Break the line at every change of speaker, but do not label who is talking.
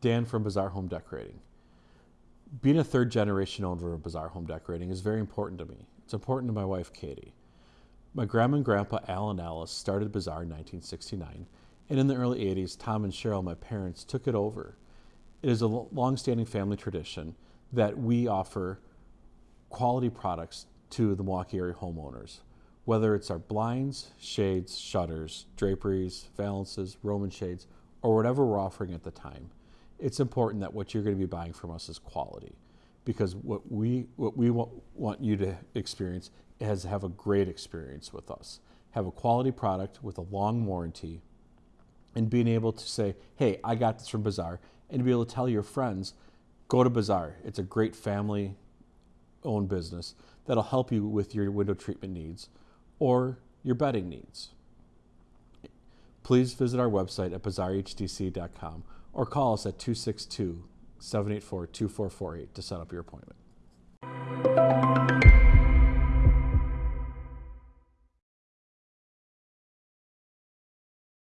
Dan from Bazaar Home Decorating. Being a third generation owner of Bazaar Home Decorating is very important to me. It's important to my wife, Katie. My grandma and grandpa, Al and Alice, started Bazaar in 1969, and in the early 80s, Tom and Cheryl, my parents, took it over. It is a long-standing family tradition that we offer quality products to the Milwaukee area homeowners, whether it's our blinds, shades, shutters, draperies, valances, Roman shades, or whatever we're offering at the time. It's important that what you're going to be buying from us is quality because what we what we want, want you to experience is have a great experience with us. Have a quality product with a long warranty and being able to say, "Hey, I got this from Bazaar," and to be able to tell your friends, "Go to Bazaar. It's a great family owned business that'll help you with your window treatment needs or your bedding needs." please visit our website at bazaarhdc.com or call us at 262 784 2448 to set up your appointment.